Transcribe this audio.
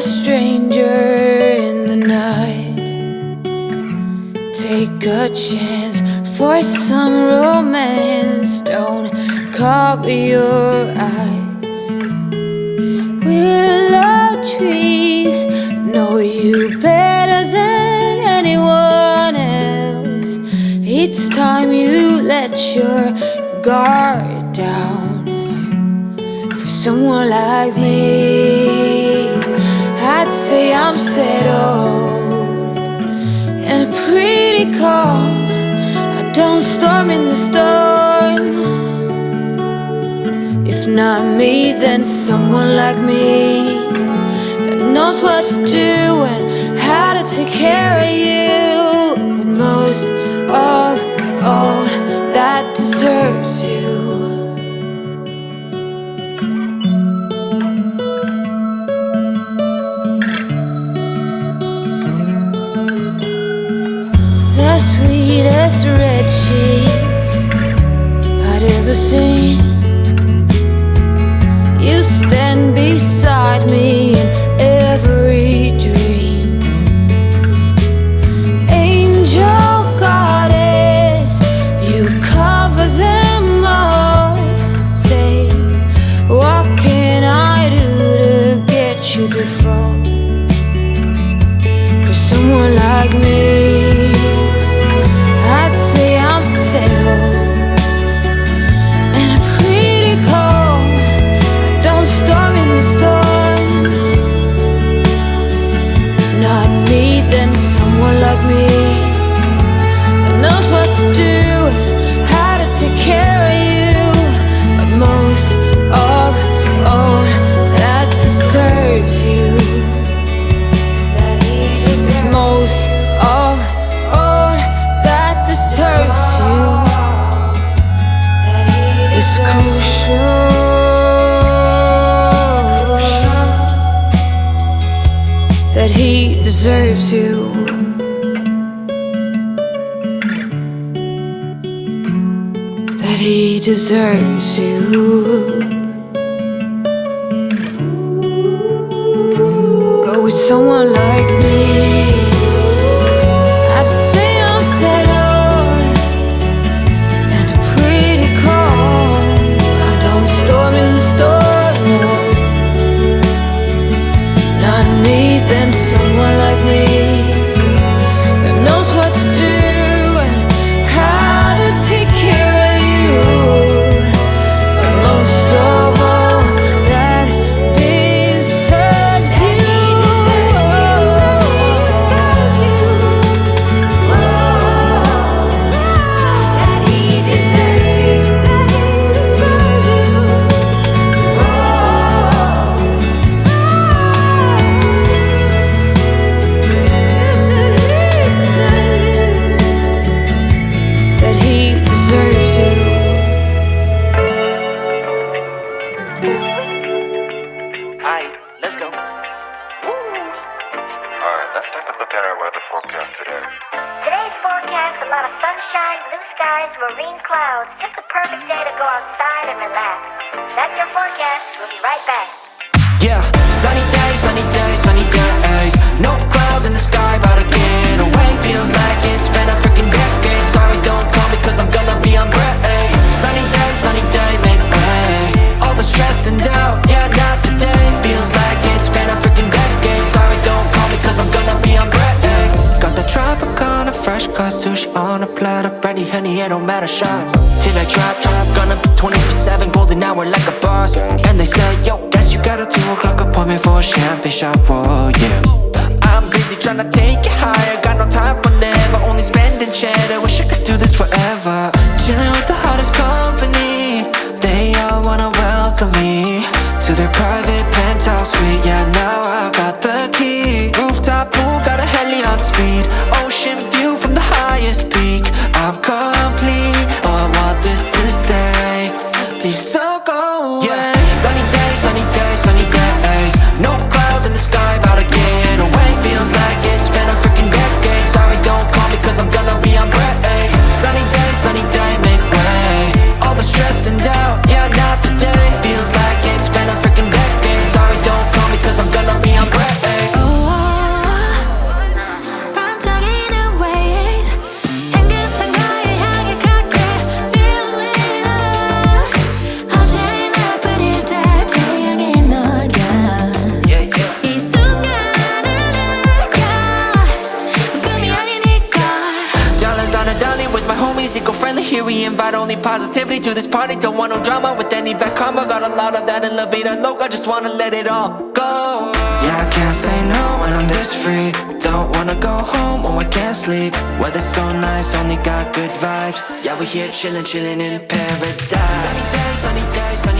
a stranger in the night. Take a chance for some romance. Don't cover your eyes. Willow trees know you better than anyone else. It's time you let your guard down for someone like me. I'd say I'm settled and pretty calm. I don't storm in the storm. If not me, then someone like me that knows what to do and how to take care of you. I'd ever seen. You stand beside me deserves you. That he deserves you. Go with someone like me. Let's go. Alright, let's take a look at our weather forecast today. Today's forecast a lot of sunshine, blue skies, marine clouds. Just a perfect day to go outside and relax. That's your forecast. We'll be right back. Yeah, sunny days, sunny days, sushi on a platter. Brandy, honey, it don't matter shots. Till I drop, drop. Gonna be 24 7, golden hour like a boss. And they say, yo, guess you got a 2 o'clock appointment for a champagne shot, whoa, yeah. I'm busy tryna take you higher. Got no time peak. I'm positivity to this party. Don't want no drama with any bad karma. Got a lot of that in La Vida Loca. Just wanna let it all go. Yeah, I can't say no when I'm this free. Don't wanna go home, oh I can't sleep. Weather's so nice, only got good vibes. Yeah, we here chillin', chillin' in paradise. Sunny days, sunny days, sunny